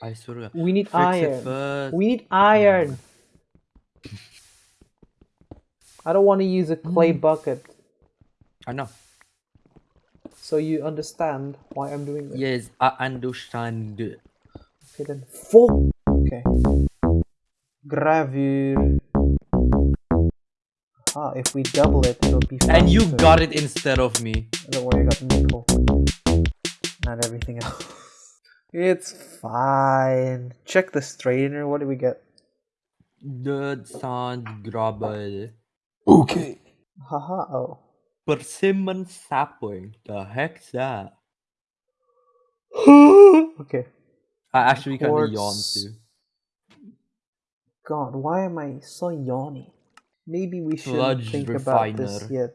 I swear to God. We need Fix iron. We need iron. I don't want to use a clay Mm. bucket. I know. So you understand why I'm doing this. Yes, I understand. Okay then. Full. Okay. Gravure. Ah, if we double it, it'll be. And you got it instead of me. Don't worry, I got nickel. Not everything else. It's fine. Check the strainer. What do we get? The sand grabbel. Okay. Haha. Oh. Persimmon sapling. The heck's that? okay. I actually kind of yawned too. God, why am I so yawny? Maybe we shouldn't Sludge think about this yet.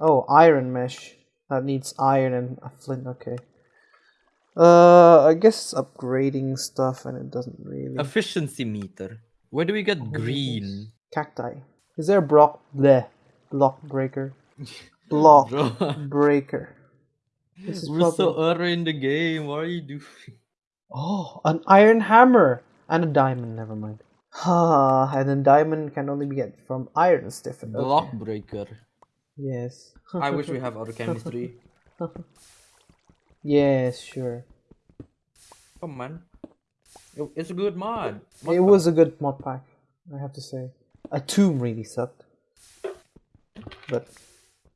Oh, iron mesh. That needs iron and a flint. Okay. Uh, I guess it's upgrading stuff, and it doesn't really. Efficiency meter. Where do we get Oh, green? Cacti. Is there a block? Bleh. Block breaker. Block breaker. This is we're so early in the game. What are you doing? Oh, an iron hammer and a diamond. Never mind. And then diamond can only be get from iron stiffen. Okay. Block breaker. Yes. I wish we have other chemistry. yes, sure. Come on. It- It's a good mod. Mod It pack. was a good mod pack, I have to say. A tomb really sucked, but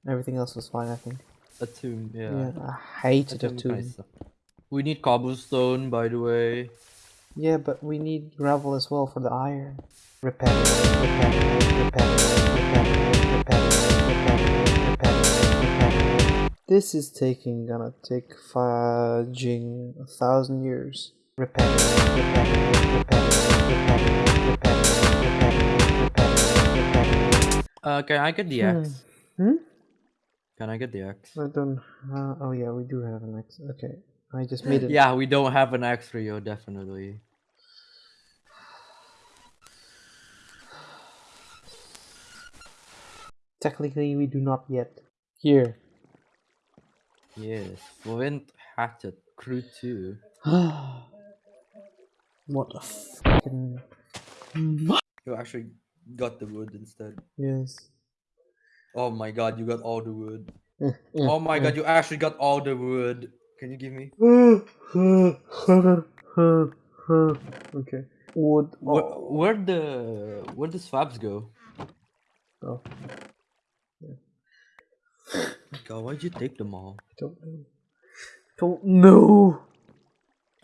everything else was fine. I think. a tomb. Yeah. Yeah, I hated a Tomb tomb. We need cobblestone, by the way. Yeah, but we need gravel as well for the iron. Repetitive, repetitive, repetitive, repetitive, repetitive. This is taking gonna take fudging a thousand years. Repetitive, repetitive, repetitive, repetitive. Uh, can I get the Hmm. axe? Hmm? Can I get the axe? I don't. Uh, oh yeah, we do have an X. Okay, I just made it. Yeah, we don't have an axe you, definitely. Technically, we do not yet. Here. Yes. Flint hatchet. Crew 2. what the fucking You actually got the wood instead. yes. Oh my god, you got all the wood. Eh, eh, Oh my eh. god, you actually got all the wood. Can you give me? okay. Wood. Where, Oh. where the where the swabs go? oh, God, why'd you take them all? don't know. Don't know.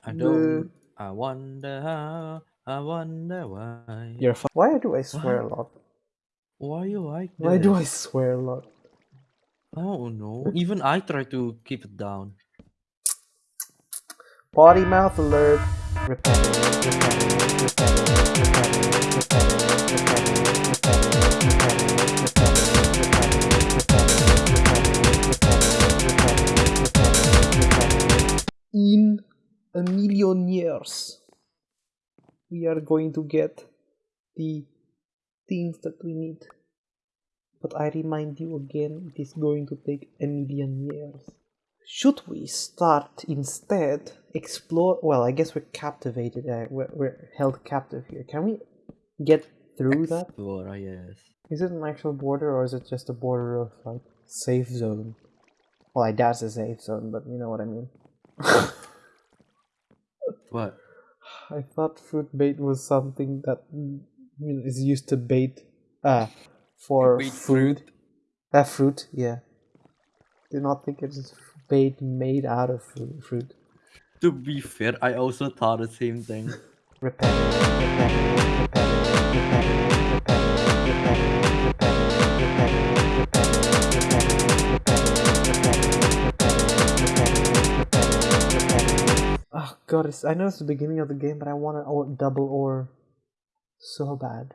I don't. I wonder how. I wonder why. You're fu- Why do I swear a lot? Why you like this? Why do I swear a lot? Oh no. Even I try to keep it down. Potty mouth alert. Repetitive, repetitive, repetitive, repetitive, repetitive, repetitive, repetitive, repetitive, In a million years, we are going to get the things that we need. But I remind you again, it is going to take a million years. Should we start instead explore? Well, I guess we're captivated. Uh, we're, we're held captive here. Can we get through that? Explorer, yes. Is it an actual border or is it just a border of like safe zone? Well, I doubt it's a safe zone, but you know what I mean. What? I thought fruit bait was something that is used to bait, uh, for Bait food. Uh, fruit, yeah. Do not think it is bait made out of fruit. fruit. To be fair, I also thought the same thing. Repetitive, repetitive, repetitive, repetitive, god, I know it's the beginning of the game, but I want an or, double ore so bad.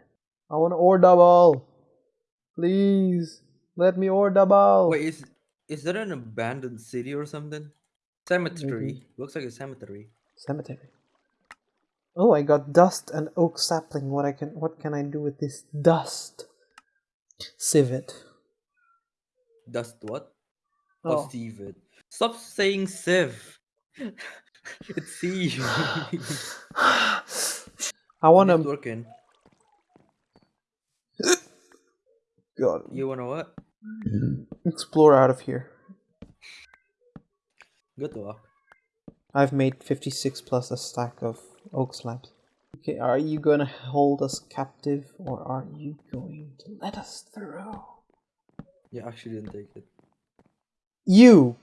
I want an ore double. Please let me ore double. Wait, is is that an abandoned city or something? Cemetery. Looks like a cemetery. cemetery. Oh, I got dust and oak sapling. What I can what can I do with this dust? Sieve it. Dust what? Oh. Oh, sieve it. Stop saying sieve. it's. I It's to. working. God, You wanna what? explore out of here. Good luck. I've made 56 plus a stack of oak slabs. Okay, are you gonna hold us captive or are you going to let us through? Yeah, actually didn't take it. You!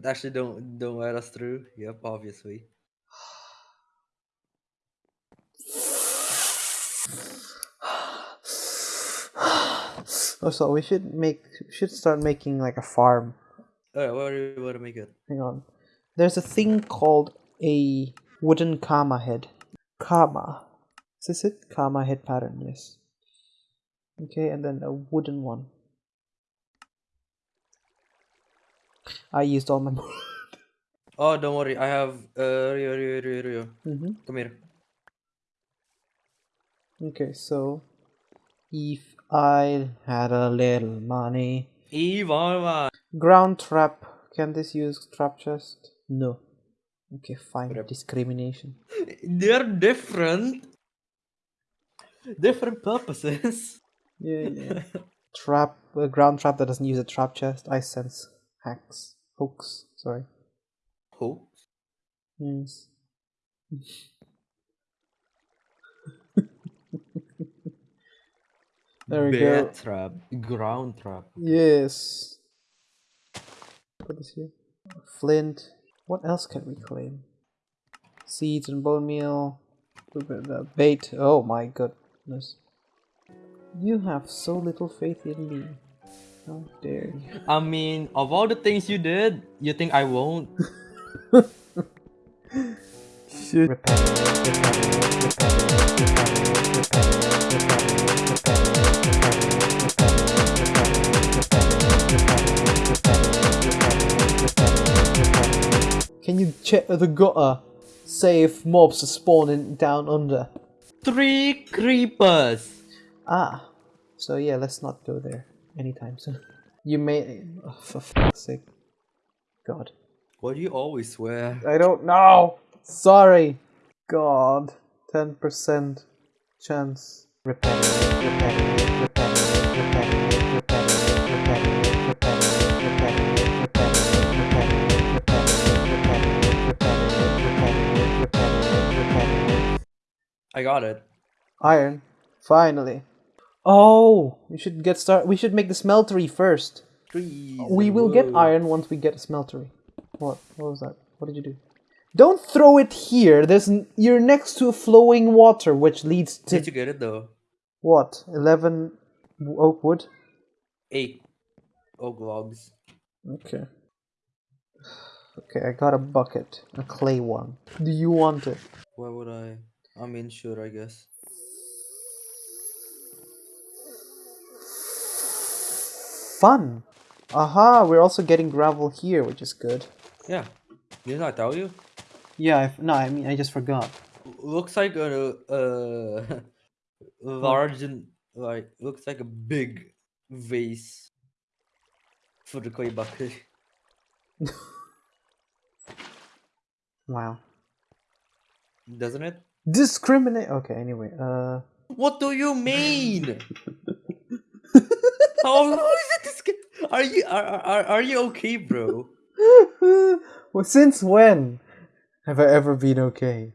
It actually don't don't let us through. Yep, obviously. oh, so we should make, should start making like a farm. Alright, what do you wanna make it? Hang on. There's a thing called a wooden karma head. Karma. Is this it? Karma head pattern, yes. Okay, and then a wooden one. I used all my. Oh, don't worry. I have uh Rio Rio Rio Rio. hmm Come here. Okay, so if I had a little money, Ivan. ground trap. Can this use trap chest? No. Okay, fine. Rip. Discrimination. They're different. Different purposes. Yeah, yeah. trap. A ground trap that doesn't use a trap chest. I sense hacks. Hooks. Sorry. Who? Yes. There we Bear go. trap. Ground trap. Yes. Put this here. Flint. What else can we claim? Seeds and bone meal. Bait. Oh my goodness. You have so little faith in me. How dare you? I mean, of all the things you did, you think I won't? Shit. Can you check the gutter? Say if mobs are spawning down under. Three creepers. Ah, so yeah, let's not go there anytime soon. You may, oh, for fuck's sake, God. Why do you always swear? I don't know. Sorry. God. 10% chance. Repetitive, repetitive, repetitive, repetitive, repetitive, repetitive, repetitive, repetitive, repetitive, repetitive, repetitive. I got it. Iron. Finally. Oh, we should get start. We should make the smeltery first. Trees. We will get iron once we get a smeltery. What? What was that? What did you do? Don't throw it here. There's n- you're next to flowing water, which leads to Did you get it though? what? Eleven oak wood. Eight oak logs. Okay. Okay, I got a bucket, a clay one. Do you want it? Why would I? I mean, sure, I guess. Fun. Aha! We're also getting gravel here, which is good. Yeah. Didn't I tell you? Yeah. i no, I mean I just forgot. Looks like a uh, large and like looks like a big vase for the clay bucket. Wow. Doesn't it? Discriminate. Okay. Anyway. Uh. What do you mean? how, how is it this? Are you are, are are you okay, bro? well, since when have I ever been okay?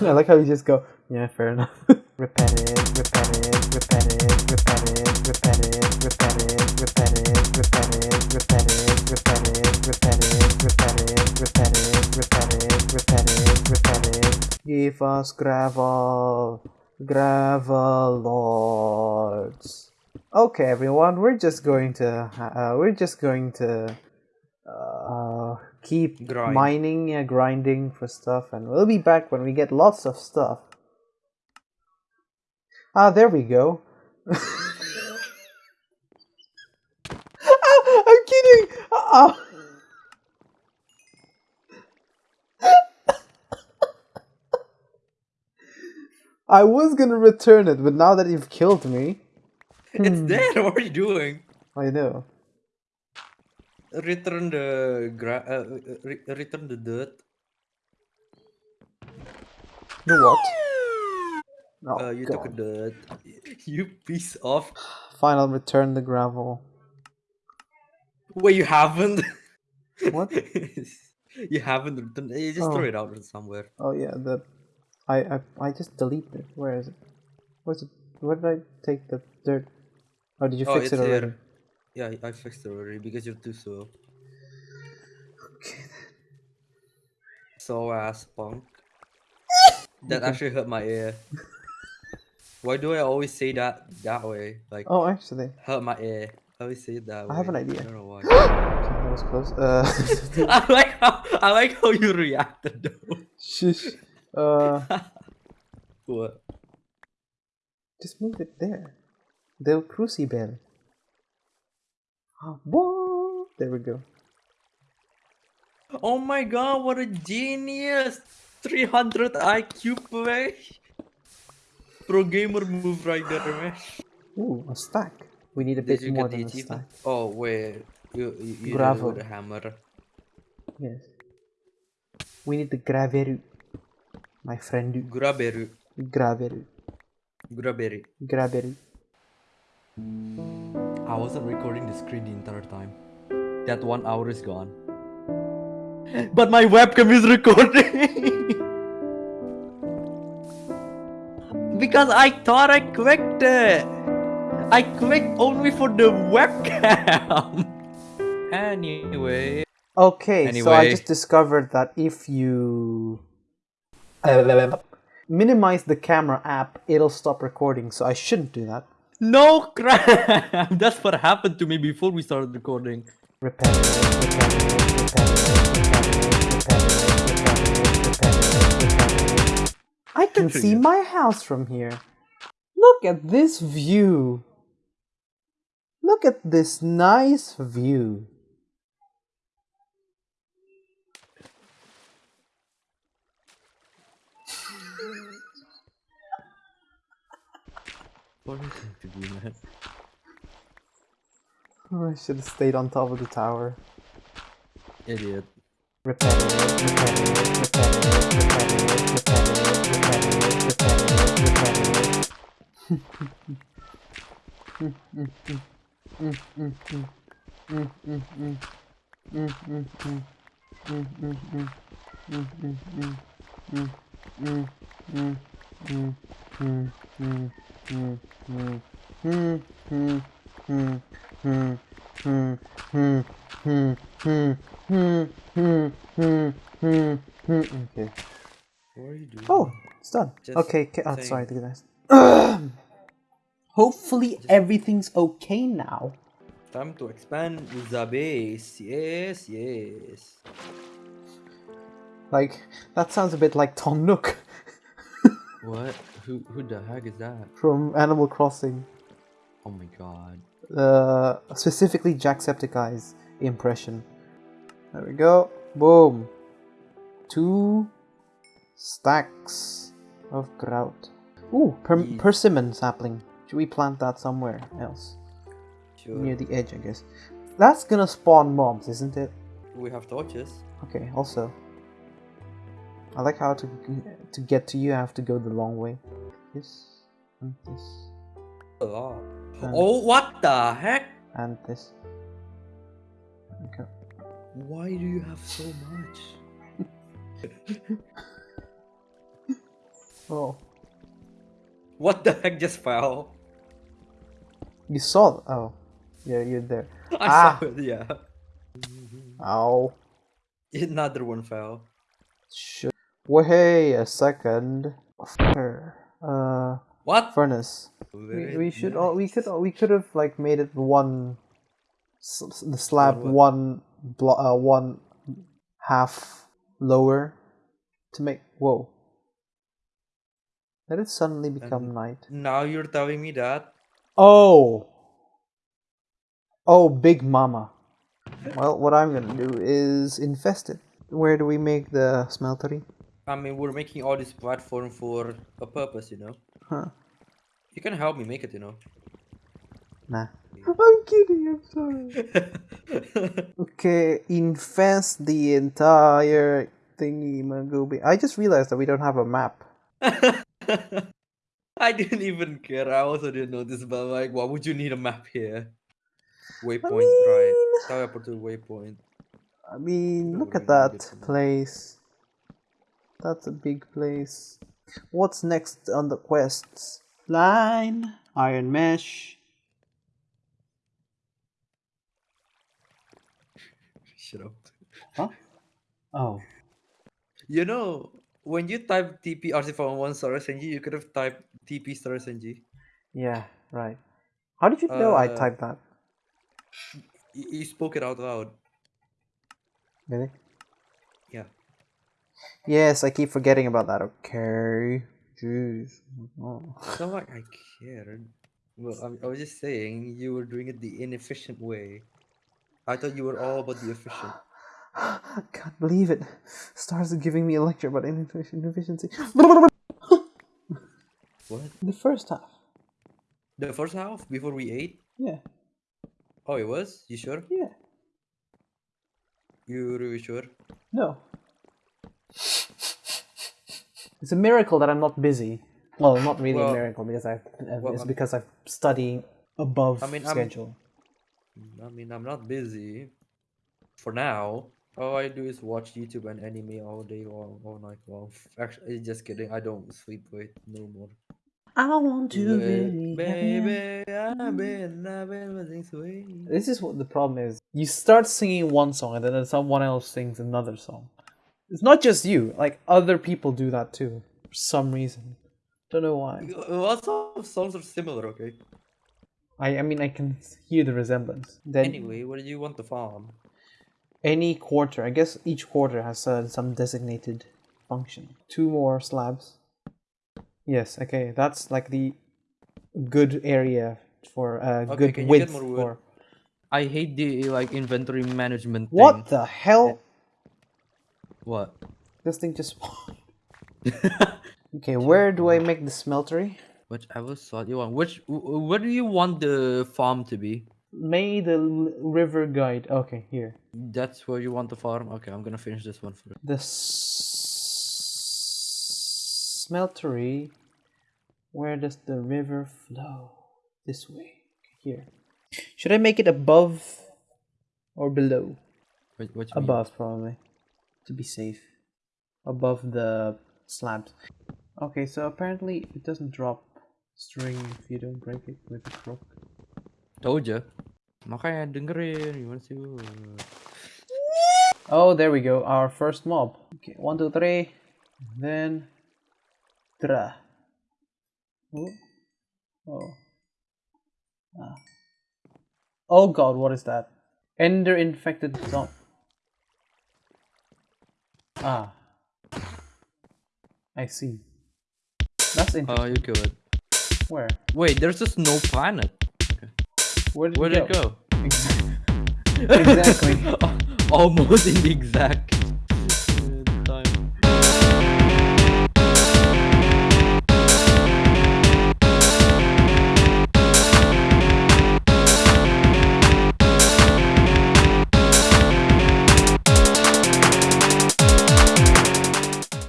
I like how you just go, yeah, fair enough. repetitive, repetitive, repetitive, repetitive, repetitive, repetitive, repetitive, repetitive, repetitive, repetitive, repetitive, repetitive, repetitive, repetitive, repetitive, repetitive. Give us gravel, gravel lords. Okay, everyone, we're just going to, uh, we're just going to uh, keep Grind. mining, yeah, grinding for stuff, and we'll be back when we get lots of stuff. Ah, there we go. Ah, I'm kidding. Ah. I was gonna return it, but now that you've killed me, It's Hmm. dead. What are you doing? I know. Return the gra- uh, re- return the dirt. The what? Oh, uh, you took a God. dirt. You piece of. Fine, I'll return the gravel. Wait, you haven't. What? you haven't returned. You just Oh. throw it out somewhere. Oh yeah, the I I I just deleted it. Where is it? Where's it? Where did I take the dirt? Oh, did you oh, fix it already? here. Yeah, I fixed it already because you're too slow. Okay. So ass punk. That actually hurt my ear. Why do I always say that that way? Like Oh, actually, hurt my ear. I always say it that way. I have an idea. I don't know why. that was close. Uh, I like how I like how you reacted though. shush. Uh, What? just move it there. The Del Crucible. Whoa! There we go. Oh my god, what a genius! 300 IQ play. Pro gamer move right there, man. Ooh, a stack. We need a Did bit more than a stack. Oh wait, you you, you did it Gravel. a hammer. Yes. We need the graveru. My friend. Graberu, Graveru. graberu. Graveru. I wasn't recording the screen the entire time. That one hour is gone. But my webcam is recording. because I thought I clicked it. I clicked only for the webcam. anyway. Okay, anyway. so I just discovered that if you minimize the camera app, it'll stop recording, so I shouldn't do that. No crap! That's what happened to me before we started recording. I can see my house from here. Look at this view. Look at this nice view. What do you think to do, man? Oh, I should have stayed on top of the tower. Idiot. Repetitive, Okay. What are you doing? Oh, it's done. Just okay, ca- oh, sorry, look at that. Hopefully everything's okay now. Time to expand the base. Yes, yes. Like, that sounds a bit like Tom Nook What? Who who the heck is that? from Animal Crossing. Oh my god. Uh, specifically Jacksepticeye's impression. There we go. Boom. Two stacks of grout. Ooh, per- Ye- persimmon sapling. Should we plant that somewhere else? Sure. Near the edge, I guess. That's gonna spawn mobs, isn't it? We have torches. Okay, also. I like how to to get to you I have to go the long way. This and this lot. and, Oh, what the heck? and this. Okay. Why do you have so much? Oh. What the heck just fell? You saw oh. Yeah, you're there. I Ah. saw it, yeah. Ow. Another one fell. Should Wait a second. Uh What? furnace. We, we should all we could nice. we could have like made it one s- s- the slab what? one blo- uh, one half lower to make. Whoa. Let it suddenly become And- night. Now you're telling me that? Oh. Oh, Big Mama. Well, what I'm gonna do is infest it. Where do we make the smeltery? I mean, we're making all this platform for a purpose, you know? Huh. You can help me make it, you know? Nah. I'm kidding, I'm sorry. Okay, infest the entire thingy Magobi. I just realized that we don't have a map. I didn't even care. I also didn't notice, but like, why would you need a map here? Waypoint, right? mean- Teleport to waypoint. I mean, Don't look at that it to place. That's a big place. What's next on the quests? Line, iron mesh. Shut up. Huh? Oh. You know, when you type TP RC411 star SNG, you could have typed TP star SNG. Yeah, right. How did you know I Uh, typed that? You, you spoke it out loud. Really? Yes, I keep forgetting about that. Okay. Jeez. Oh. It's not like I cared. Well, I was just saying you were doing it the inefficient way. I thought you were all about the efficient. Can't believe it. Stars are giving me a lecture about ineffic- inefficiency. What? the first half. The first half before we ate? Yeah. Oh, it was? You sure? Yeah. You really sure? No. It's a miracle that I'm not busy. Well, not really a miracle because I've uh, well, it's I'm- because I'm studying above I mean, I'm- schedule. I mean, I'm not busy. For now. All I do is watch YouTube and anime all day long, all night long. Actually, just kidding. I don't sleep with no more. I want to Ba- really Baby, I've been, I've been missing sweet. This is what the problem is. You start singing one song and then someone else sings another song. It's not just you. Like other people do that too for some reason. Don't know why. Lots of songs are similar, okay? I I mean I can hear the resemblance. Then Anyway, what do you want to farm? any quarter, I guess each quarter has uh, some designated function. Two more slabs. Yes, okay, that's like the good area for uh, Okay, good can you get width more wood? for. I hate the like inventory management What the hell? What? This thing just. okay, where do I make the smeltery? Whichever slot you want. Which wh- where do you want the farm to be? May the river guide. Okay, here. That's where you want the farm. Okay, I'm gonna finish this one first. The smeltery. Where does the river flow? This way. Here. Should I make it above or below? What, what you mean? Above, probably. To be safe. Above the slabs. Okay, so apparently it doesn't drop string if you don't break it with a crook. Told ya. Makanya dengerin gimana sih lu? Oh, there we go. Our first mob. Okay, one, two, three. Then, tra. Oh, oh, ah. Oh God, what is that? Ender infected zone. Ah, I see. That's interesting. Oh, you kill it. Where? Wait, there's a snow planet. Where did Where it did it go? Exactly. Almost in the exact.